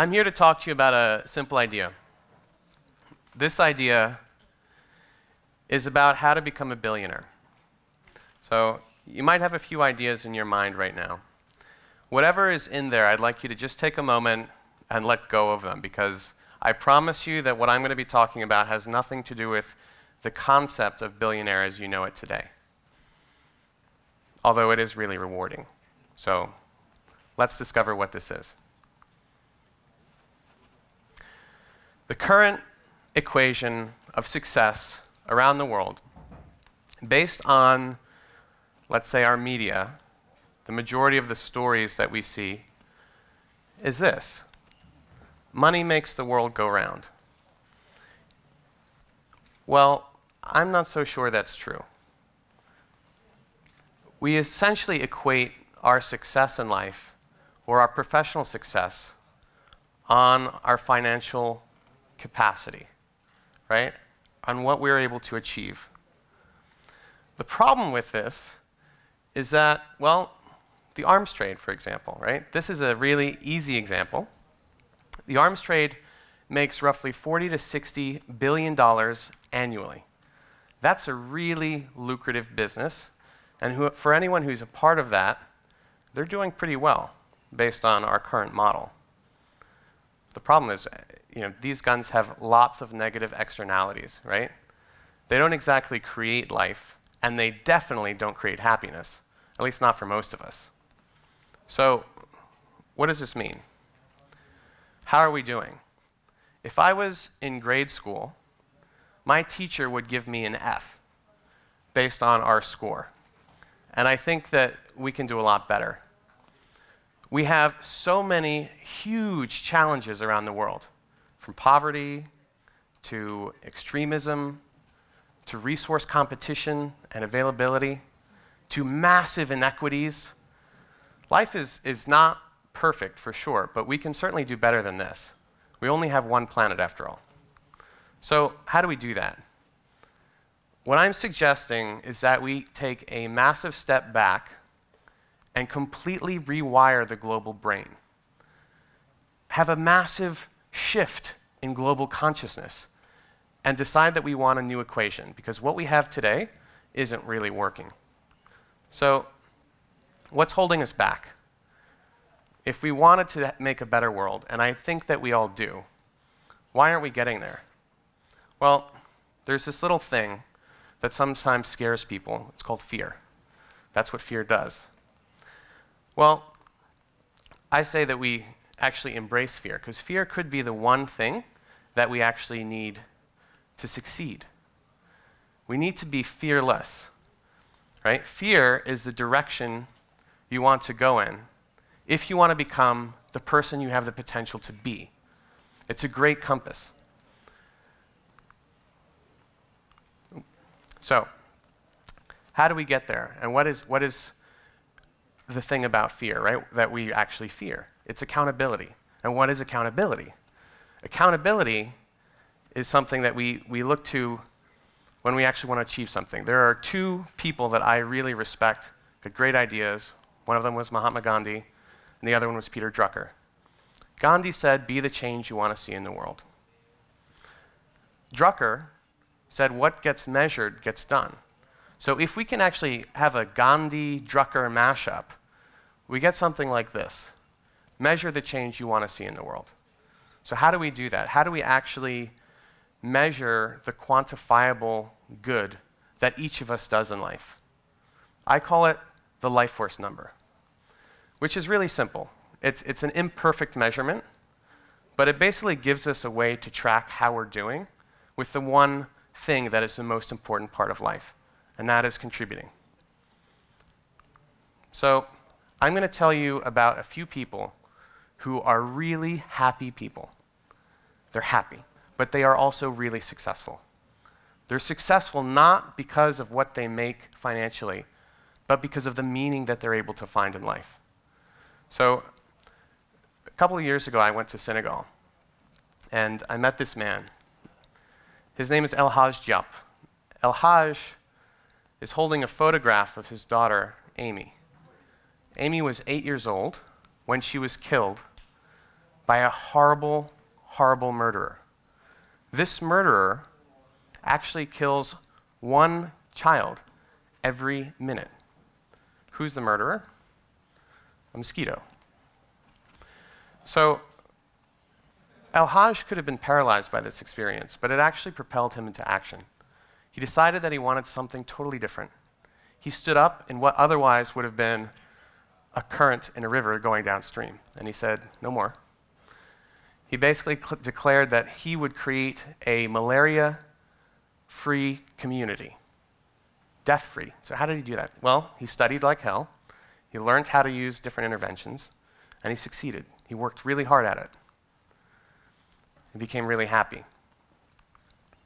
I'm here to talk to you about a simple idea. This idea is about how to become a billionaire. So, you might have a few ideas in your mind right now. Whatever is in there, I'd like you to just take a moment and let go of them because I promise you that what I'm going to be talking about has nothing to do with the concept of billionaire as you know it today. Although it is really rewarding. So let's discover what this is. The current equation of success around the world, based on, let's say, our media, the majority of the stories that we see, is this money makes the world go round. Well, I'm not so sure that's true. We essentially equate our success in life or our professional success on our financial capacity, right? On what we're able to achieve. The problem with this is that, well, the arms trade, for example, right? This is a really easy example. The arms trade makes roughly 40 to 60 billion dollars annually. That's a really lucrative business. And who, for anyone who's a part of that, they're doing pretty well based on our current model. The problem is, uh, you know, these guns have lots of negative externalities, right? They don't exactly create life, and they definitely don't create happiness, at least not for most of us. So, what does this mean? How are we doing? If I was in grade school my teacher would give me an F based on our score. And I think that we can do a lot better. We have so many huge challenges around the world, from poverty to extremism to resource competition and availability to massive inequities. Life is, is not perfect for sure, but we can certainly do better than this. We only have one planet after all. So, how do we do that? What I'm suggesting is that we take a massive step back and completely rewire the global brain. Have a massive shift in global consciousness and decide that we want a new equation because what we have today isn't really working. So, what's holding us back? If we wanted to make a better world, and I think that we all do, why aren't we getting there? Well, there's this little thing that sometimes scares people. It's called fear. That's what fear does. Well, I say that we actually embrace fear, because fear could be the one thing that we actually need to succeed. We need to be fearless, right? Fear is the direction you want to go in if you want to become the person you have the potential to be. It's a great compass. So, how do we get there? And what is, what is the thing about fear, right? That we actually fear? It's accountability. And what is accountability? Accountability is something that we, we look to when we actually want to achieve something. There are two people that I really respect, had great ideas. One of them was Mahatma Gandhi, and the other one was Peter Drucker. Gandhi said, Be the change you want to see in the world. Drucker said what gets measured gets done. So if we can actually have a Gandhi Drucker mashup, we get something like this measure the change you want to see in the world. So, how do we do that? How do we actually measure the quantifiable good that each of us does in life? I call it the life force number, which is really simple. It's, it's an imperfect measurement, but it basically gives us a way to track how we're doing with the one thing that is the most important part of life, and that is contributing. So, I'm going to tell you about a few people who are really happy people. They're happy, but they are also really successful. They're successful not because of what they make financially, but because of the meaning that they're able to find in life. So, a couple of years ago, I went to Senegal, and I met this man. His name is El Hadj Diop. El Hadj is holding a photograph of his daughter, Amy. Amy was eight years old when she was killed by a horrible, horrible murderer. This murderer actually kills one child every minute. Who's the murderer? A mosquito. So, El Hadj could have been paralyzed by this experience, but it actually propelled him into action. He decided that he wanted something totally different. He stood up in what otherwise would have been a current in a river going downstream, and he said, No more. He basically declared that he would create a malaria free community, death free. So, how did he do that? Well, he studied like hell, he learned how to use different interventions, and he succeeded. He worked really hard at it. He became really happy.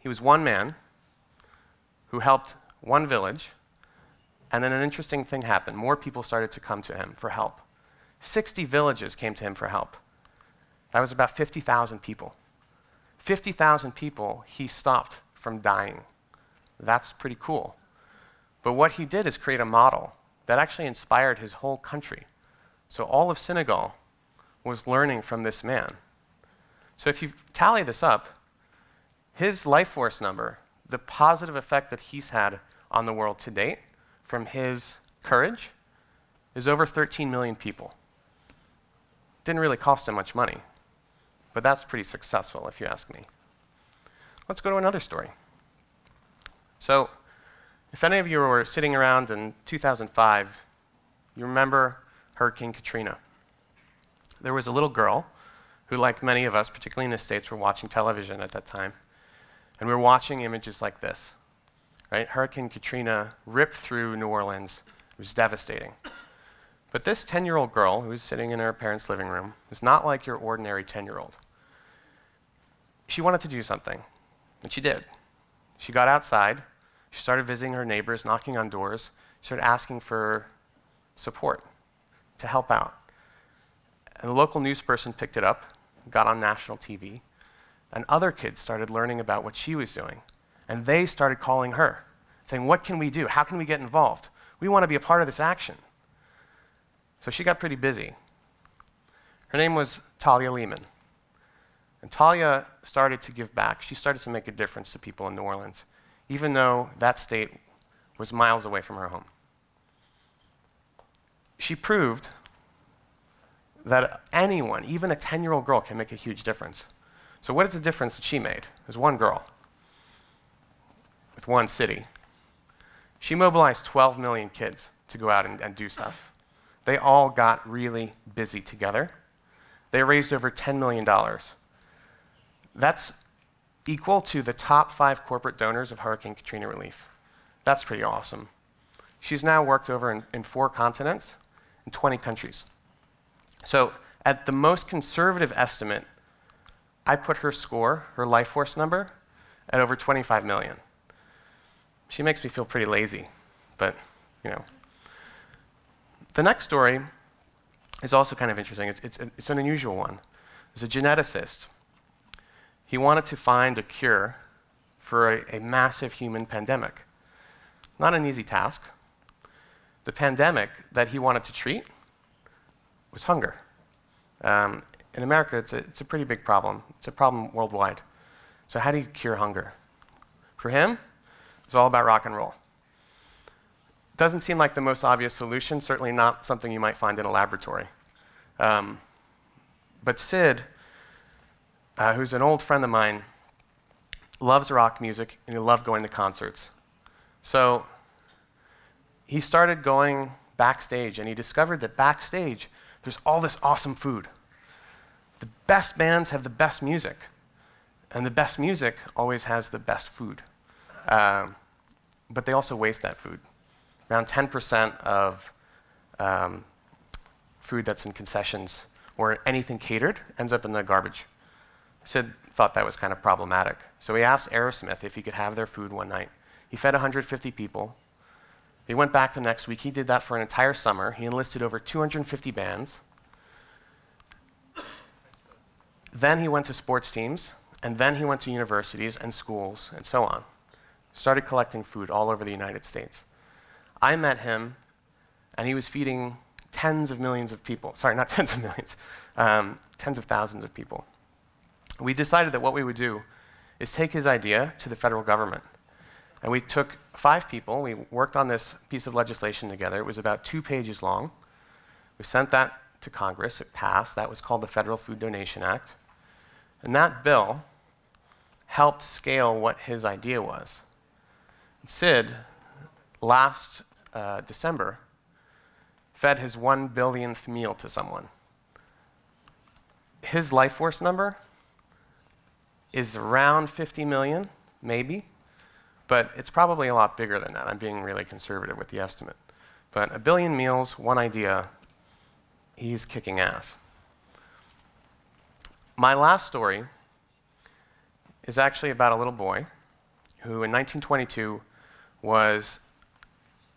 He was one man who helped one village, and then an interesting thing happened. More people started to come to him for help. 60 villages came to him for help. That was about 50,000 people. 50,000 people he stopped from dying. That's pretty cool. But what he did is create a model that actually inspired his whole country. So all of Senegal was learning from this man. So if you tally this up, his life force number, the positive effect that he's had on the world to date from his courage, is over 13 million people. Didn't really cost him much money. But that's pretty successful, if you ask me. Let's go to another story. So, if any of you were sitting around in 2005, you remember Hurricane Katrina. There was a little girl who, like many of us, particularly in the States, were watching television at that time. And we were watching images like this. Right? Hurricane Katrina ripped through New Orleans. It was devastating. But this 10 year old girl who was sitting in her parents' living room is not like your ordinary 10 year old she wanted to do something, and she did. She got outside, she started visiting her neighbors, knocking on doors, she started asking for support to help out. And the local news person picked it up, got on national TV, and other kids started learning about what she was doing. And they started calling her, saying, What can we do? How can we get involved? We want to be a part of this action. So she got pretty busy. Her name was Talia Leman. And Talia started to give back. She started to make a difference to people in New Orleans, even though that state was miles away from her home. She proved that anyone, even a 10 year old girl, can make a huge difference. So, what is the difference that she made? There's one girl one city. She mobilized 12 million kids to go out and, and do stuff. They all got really busy together. They raised over $10 million that's equal to the top five corporate donors of Hurricane Katrina relief. That's pretty awesome. She's now worked over in, in four continents in 20 countries. So, at the most conservative estimate, I put her score, her life force number, at over 25 million. She makes me feel pretty lazy, but you know. The next story is also kind of interesting. It's, it's, it's an unusual one. There's a geneticist he wanted to find a cure for a, a massive human pandemic. Not an easy task. The pandemic that he wanted to treat was hunger. Um, in America, it's a, it's a pretty big problem. It's a problem worldwide. So, how do you cure hunger? For him, it's all about rock and roll. Doesn't seem like the most obvious solution, certainly not something you might find in a laboratory. Um, but Syd uh, who's an old friend of mine, loves rock music and he loved going to concerts. So he started going backstage and he discovered that backstage there's all this awesome food. The best bands have the best music, and the best music always has the best food. Um, but they also waste that food. Around 10% of um, food that's in concessions or anything catered ends up in the garbage. Syd thought that was kind of problematic. So he asked Aerosmith if he could have their food one night. He fed 150 people. He went back the next week. He did that for an entire summer. He enlisted over 250 bands. Then he went to sports teams, and then he went to universities and schools and so on. Started collecting food all over the United States. I met him, and he was feeding tens of millions of people. Sorry, not tens of millions, um, tens of thousands of people. We decided that what we would do is take his idea to the federal government. And we took five people, we worked on this piece of legislation together. It was about two pages long. We sent that to Congress, it passed. That was called the Federal Food Donation Act. And that bill helped scale what his idea was. Syd, last uh, December, fed his one billionth meal to someone. His life force number is around 50 million, maybe, but it's probably a lot bigger than that. I'm being really conservative with the estimate. But a billion meals, one idea, he's kicking ass. My last story is actually about a little boy who, in 1922, was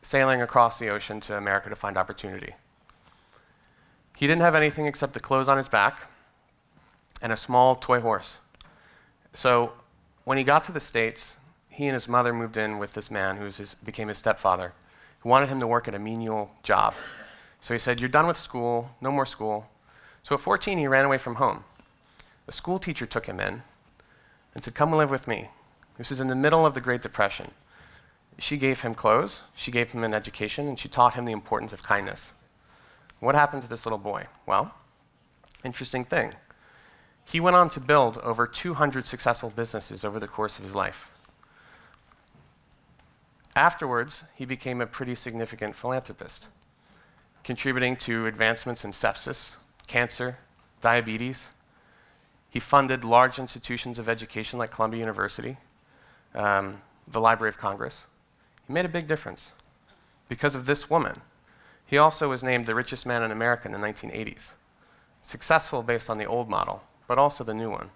sailing across the ocean to America to find opportunity. He didn't have anything except the clothes on his back and a small toy horse. So when he got to the States, he and his mother moved in with this man who his, became his stepfather, who wanted him to work at a menial job. So he said, You're done with school, no more school. So at 14, he ran away from home. A school teacher took him in and said, Come live with me. This is in the middle of the Great Depression. She gave him clothes, she gave him an education, and she taught him the importance of kindness. What happened to this little boy? Well, interesting thing. He went on to build over 200 successful businesses over the course of his life. Afterwards, he became a pretty significant philanthropist, contributing to advancements in sepsis, cancer, diabetes. He funded large institutions of education like Columbia University, um, the Library of Congress. He made a big difference because of this woman. He also was named the richest man in America in the 1980s. Successful based on the old model, but also the new one.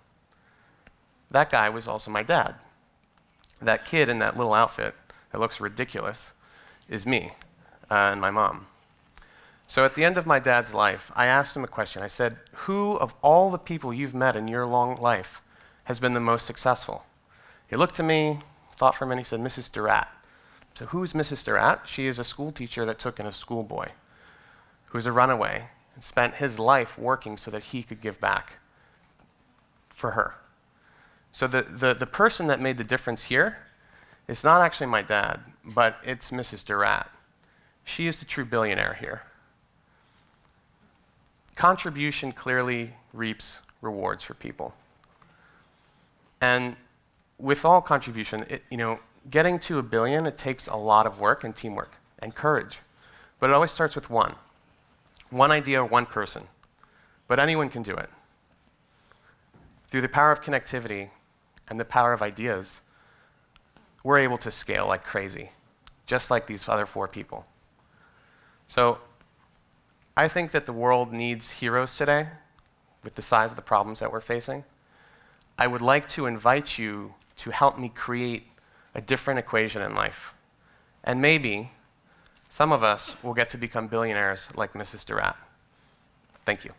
That guy was also my dad. That kid in that little outfit that looks ridiculous is me uh, and my mom. So at the end of my dad's life, I asked him a question. I said, Who of all the people you've met in your long life has been the most successful? He looked at me, thought for a minute, he said, Mrs. Durrat. So who's Mrs. Durrat? She is a school teacher that took in a schoolboy who's a runaway and spent his life working so that he could give back for her. So the, the, the person that made the difference here is not actually my dad, but it's Mrs. Durrat. She is the true billionaire here. Contribution clearly reaps rewards for people. And with all contribution, it, you know, getting to a billion, it takes a lot of work and teamwork and courage. But it always starts with one. One idea, one person. But anyone can do it. Through the power of connectivity and the power of ideas, we're able to scale like crazy, just like these other four people. So I think that the world needs heroes today with the size of the problems that we're facing. I would like to invite you to help me create a different equation in life. And maybe some of us will get to become billionaires like Mrs. Durrat. Thank you.